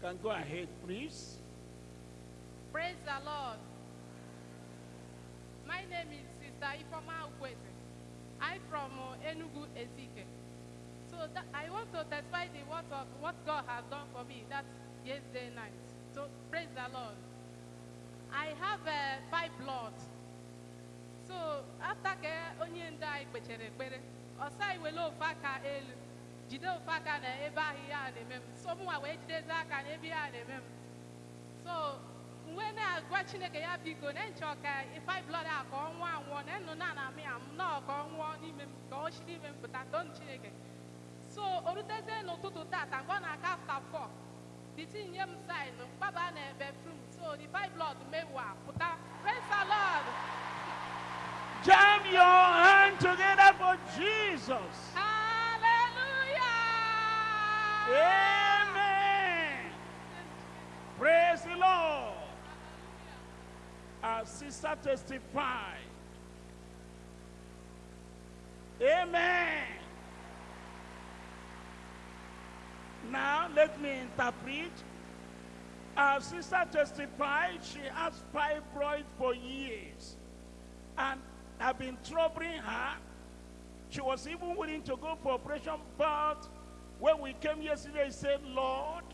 can go ahead, please. Praise the Lord. My name is Sister Ifoma Ukwete. I'm from Enugu, Ezike. So that, I want to testify the word of what God has done for me that yesterday night. So praise the Lord. I have uh, five blood. So after onye ndị anyị kpechere ekpere, ọsa iwele ofe aka elu, jide ofe aka na ebe ahụ ihe a na-eme m. So mụnwa wee jidezi aka na ebe ihe a na-eme m. so mgbe na-agwa chineke ya biko na nchọ ka ife blood a ka ọ nwụọ anwụọ na nnụ na na amị ya m nọọ ka ọ nwụọ n'ime m ka ọ si n'ime m pụta tonu chineke so o rutezie n'ụtụtụ tata mgbe ọ na-aka afta fọ diti nye m sin mkpaba na bedroom so the five blood mewa pụta praise the Jam your hand together for Jesus. Amen. Praise the Lord. Our sister testified. Amen. Now let me interpret. Our sister testified she has fibroid for years and have been troubling her. She was even willing to go for operation, but when we came yesterday, he said, Lord,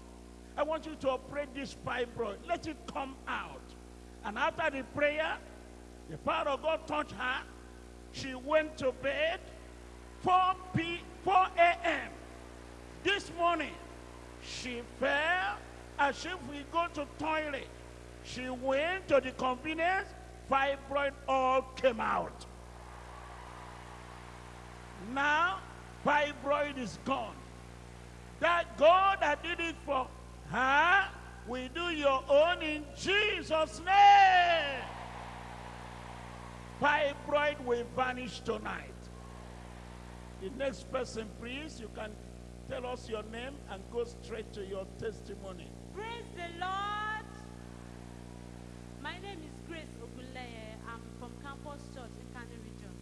I want you to operate this fibroid. Let it come out. And after the prayer, the power of God touched her. She went to bed 4 p 4 a.m. This morning, she fell as if we go to toilet. She went to the convenience, fibroid all came out. Now, fibroid is gone. That God that did it for her, we do your own in Jesus' name. Fibroid will vanish tonight. The next person, please, you can tell us your name and go straight to your testimony. Praise the Lord. My name is Grace Ogunleye. I'm from Campus Church in Nkanu region.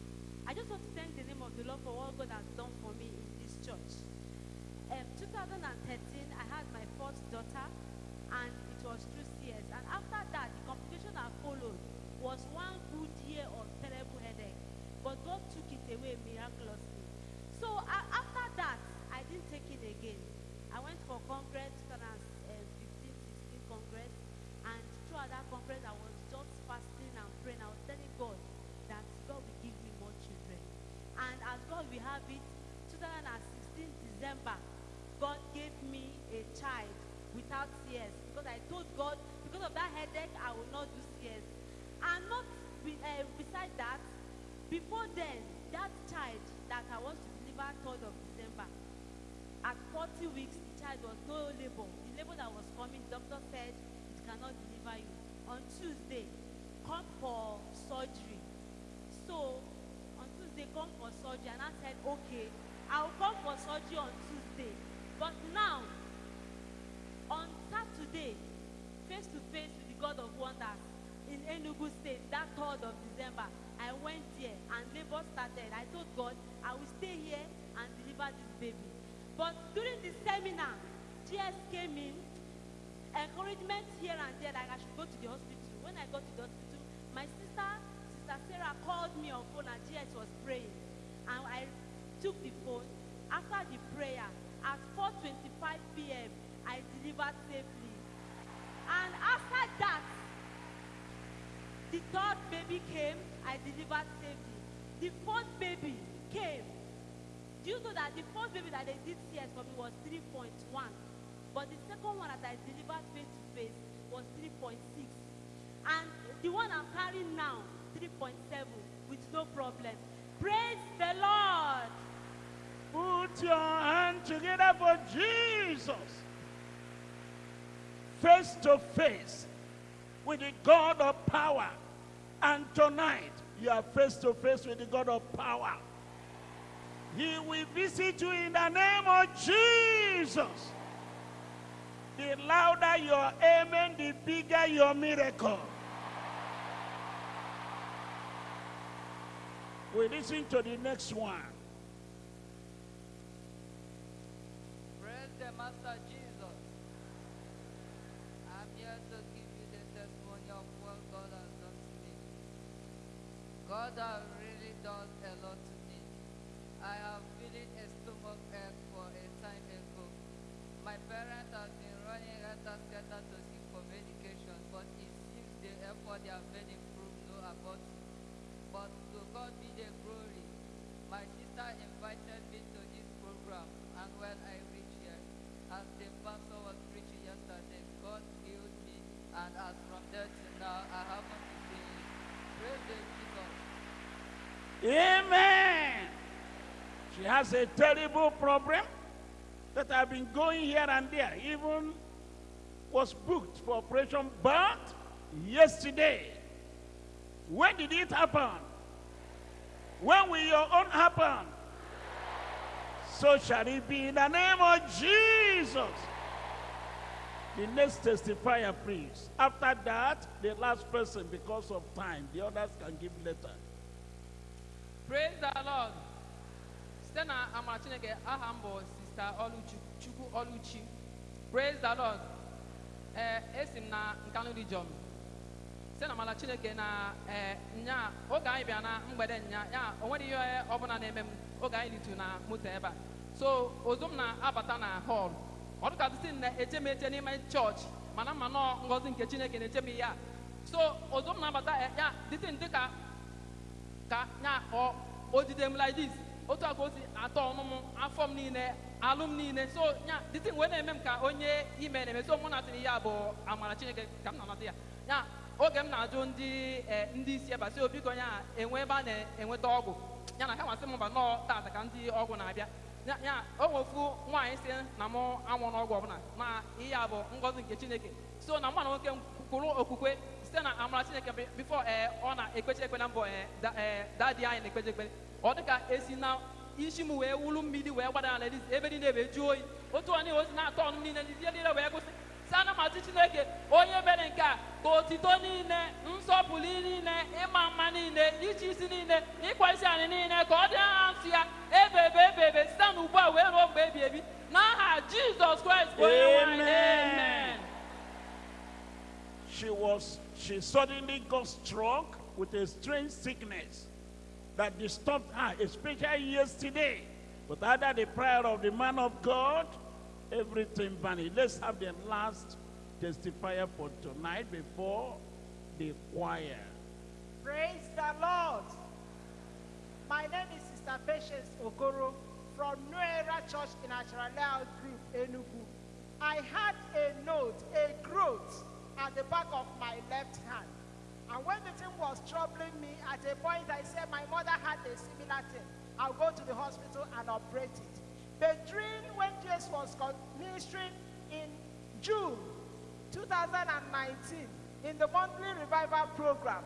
I just want to thank the name of the Lord for what God has done for me in this church. Um, 2013, I had my first daughter, and it was through CS. And after that, the complication that followed was one good year of terrible headache. But God took it away miraculously. So a- after that, I didn't take it again. I went for Congress 2015, 16 Congress, and throughout that Congress, I was just fasting and praying. I was telling God that God will give me more children. And as God will have it, 2016 December, me a child without CS because I told God because of that headache I will not do CS. And not uh, beside that, before then, that child that I was to deliver 3rd of December, at 40 weeks, the child was no labor. The labor that was coming, doctor said it cannot deliver you. On Tuesday, come for surgery. So on Tuesday, come for surgery, and I said, okay, I'll come for surgery on Tuesday. But now, on Saturday, face to face with the God of wonders in Enugu State, that 3rd of December, I went there and labor started. I told God, I will stay here and deliver this baby. But during the seminar, GS came in, encouragement here and there, like I should go to the hospital. When I got to the hospital, my sister, Sister Sarah, called me on phone and GS was praying. And I took the phone. After the prayer, at 4.25 p.m., I delivered safely. And after that, the third baby came, I delivered safely. The fourth baby came. Do you know that the first baby that they did CS for me was 3.1? But the second one that I delivered face to face was 3.6. And the one I'm carrying now, 3.7, with no problem. Praise the Lord. Put your hand together for Jesus. Face to face with the God of power. And tonight, you are face to face with the God of power. He will visit you in the name of Jesus. The louder your amen, the bigger your miracle. We listen to the next one. God has really done a lot to me. I have feeling a stomach ache for a time ago. My parents have been running helter-skelter to seek for medication, but it seems the effort they have made improve no about it. But to God be the glory. My sister invited me to this program, and when I reached here, as the pastor was preaching yesterday, God healed me, and as from there to now, I haven't been. Praise the Jesus. Amen. She has a terrible problem that I've been going here and there. Even was booked for operation, but yesterday. When did it happen? When will your own happen? So shall it be in the name of Jesus. The next testifier, please. After that, the last person, because of time, the others can give later. Praise the lord. Site na amara chineke aha m bụ sista chukwu oluchi. Praise the lord. Ee esi m na nkanu region. Site na amara chineke na ee nya oge anyị bịa na mgbede nya ya o nwere ihe ọbụla na-eme m oge anyị litu na moto ebe a. So ozu m na-abata na hall. Ọ dịka dịsị m na-eche m eche n'ime chọọchị mana mma nọọ ngọzi nke chineke na-eche m ya so ozu m na-abata eh, ya dịsị m dịka ka nya ọ odide m like this. Otu a ka si atọ ọnụ m afọ m niile alụ m niile. So nya dịtị wee na-eme m ka onye ime na-eme. So mụ na sịrị ya bụ amara chineke ka m na-anata ya. Ya oge m na-ajụ ndị eh, ndị isi ebe sị biko ya enwe ebe a na-enweta ọgwụ? Ya na ha masị m mba nọọ tata ka ndị ọgwụ na-abịa. Ya o nwefu nwaanyị si na mụ anwụ n'ọgwụ ọbụla. Na ihe a bụ ngọzi nke chineke. So na mụ nwoke m kwuru okwukwe sɛ eh, eh, eh, e na amara kyerɛ kɛmɛ before ɛɛ ɔna ekpekyerɛ kpɛ na mbɔ ɛɛ da ɛɛ daadi ayi na ekpekyerɛ kpɛ ɔde ka esi na isi mu wee wulu mmiri wee gbada na ladies ebe niile wee ju oyi. Otu ọ niile osi na atọ ọnụ niile ndị niile wee kwụsị. Sana ma ti chineke onye mere nke ne ka otito niile nsọpụrụ niile ịma ne niile ichi isi niile ịkwa isi anyị niile ka ọ dị ha nsị ya? Ebebe ebebe she suddenly got struck with a strange sickness that disturbed her, especially yesterday. But under the prayer of the man of God, everything vanished. Let's have the last testifier for tonight before the choir. Praise the Lord. My name is Sister Patience Okoro from New Era Church in Acharalea Group, Enugu. I had a note, a growth at the back of my left hand. And when the thing was troubling me, at a point I said my mother had a similar thing. I'll go to the hospital and operate it. But during when Jesus was ministering in June 2019 in the monthly revival program.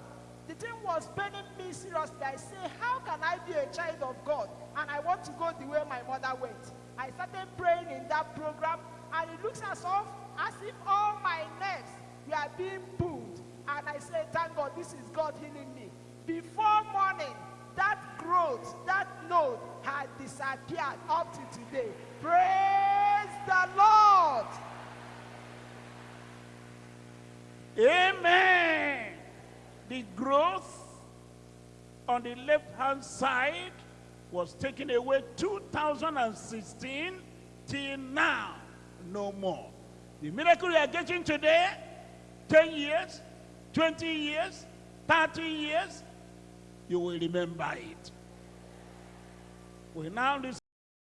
The thing was paining me seriously. I say, how can I be a child of God and I want to go the way my mother went? I started praying in that program and it looks as if, as if all my nerves were being pulled. And I said, thank God, this is God healing me. Before morning, that growth, that node had disappeared up to today. Praise the Lord. Amen. The growth on the left hand side was taken away 2016 till now. No more. The miracle you are getting today, 10 years, 20 years, 30 years, you will remember it. We now